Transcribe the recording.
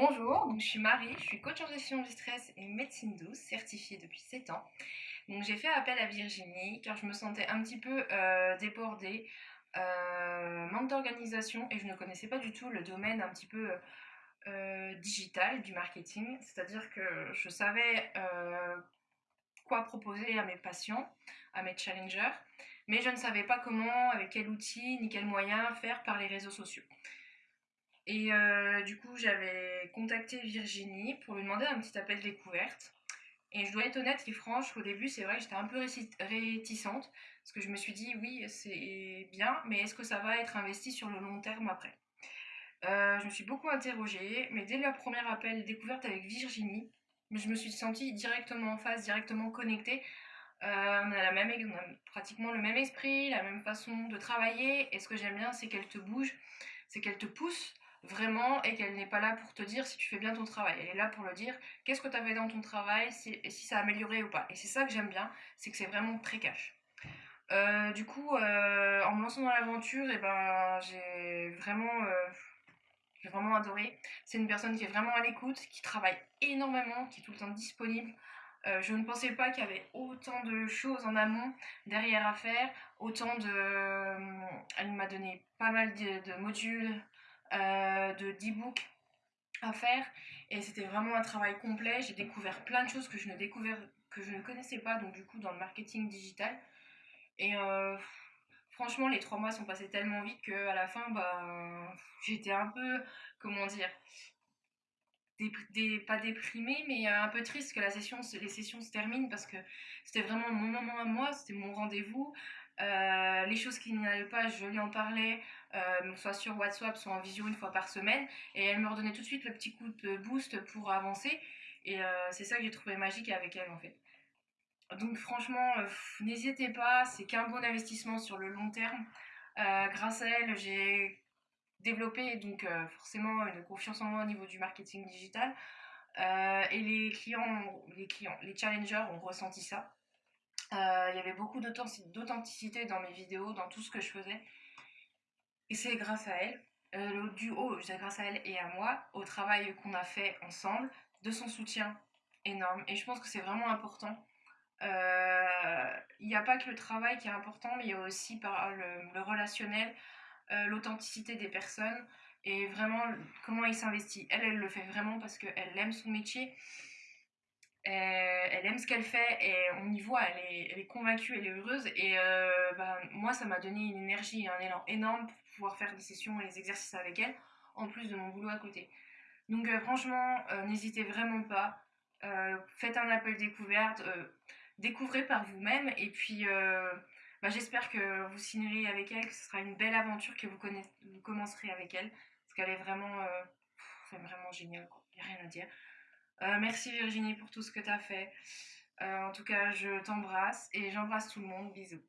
Bonjour, je suis Marie, je suis coach en gestion du stress et médecine douce, certifiée depuis 7 ans. Donc j'ai fait appel à Virginie car je me sentais un petit peu euh, débordée, euh, manque d'organisation et je ne connaissais pas du tout le domaine un petit peu euh, digital du marketing. C'est-à-dire que je savais quoi proposer à mes patients, à mes challengers, mais je ne savais pas comment, avec quel outil, ni quels moyens faire par les réseaux sociaux. Et du coup, j'avais contacté Virginie pour lui demander un petit appel découverte. Et je dois être honnête et franche, au début, c'est vrai que j'étais un peu réticente, parce que je me suis dit, oui, c'est bien, mais est-ce que ça va être investi sur le long terme après? Euh, Je me suis beaucoup interrogée, mais dès le premier appel découverte avec Virginie, je me suis sentie directement en face, directement connectée. Euh, on, a la même, on a pratiquement le même esprit, la même façon de travailler, et ce que j'aime bien, c'est qu'elle te bouge, c'est qu'elle te pousse vraiment et qu'elle n'est pas là pour te dire si tu fais bien ton travail. Elle est là pour le dire qu'est-ce que tu avais dans ton travail si, et si ça a amélioré ou pas. Et c'est ça que j'aime bien, c'est que c'est vraiment très cash. Euh, du coup, euh, en me lançant dans l'aventure, et eh ben, j'ai vraiment, euh, j'ai vraiment adoré. C'est une personne qui est vraiment à l'écoute, qui travaille énormément, qui est tout le temps disponible. je ne pensais pas qu'il y avait autant de choses en amont derrière à faire, autant de... elle m'a donné pas mal de modules, euh, de d'e-book à faire. Et c'était vraiment un travail complet. J'ai découvert plein de choses que je ne que je ne connaissais pas donc du coup dans le marketing digital. Et euh, franchement les trois mois sont passés tellement vite que à la fin bah j'étais un peu comment dire pas déprimée mais un peu triste que les sessions se terminent parce que c'était vraiment mon moment à moi c'était mon rendez-vous euh, les choses qui n'allaient pas, je lui en parlais, euh, soit sur WhatsApp, soit en visio une fois par semaine. Et elle me redonnait tout de suite le petit coup de boost pour avancer. Et euh, c'est ça que j'ai trouvé magique avec elle en fait. Donc franchement, n'hésitez pas, c'est qu'un bon investissement sur le long terme. grâce à elle, j'ai développé donc forcément une confiance en moi au niveau du marketing digital. et les les clients, les challengers ont ressenti ça. Euh, il y avait beaucoup d'authenticité dans mes vidéos, dans tout ce que je faisais. Et c'est grâce à elle, euh, le duo, c'est grâce à elle et à moi, au travail qu'on a fait ensemble, de son soutien énorme. Et je pense que c'est vraiment important. Euh, il n'y a pas que le travail qui est important, mais il y a aussi par le, relationnel, l'authenticité des personnes et vraiment comment il s'investit. Elle, elle le fait vraiment parce qu'elle aime son métier elle aime ce qu'elle fait et on y voit, elle est, convaincue, elle est heureuse. Et euh, bah, moi, ça m'a donné une énergie et un élan énorme pour pouvoir faire des sessions et des exercices avec elle, en plus de mon boulot à côté. Donc euh, franchement, n'hésitez vraiment pas. faites un appel découverte, découvrez par vous-même et puis bah, j'espère que vous signerez avec elle, que ce sera une belle aventure que vous, vous commencerez avec elle, parce qu'elle est vraiment, vraiment géniale, il n'y a rien à dire. Euh, merci Virginie pour tout ce que tu as fait. Euh, en tout cas, je t'embrasse et j'embrasse tout le monde. Bisous.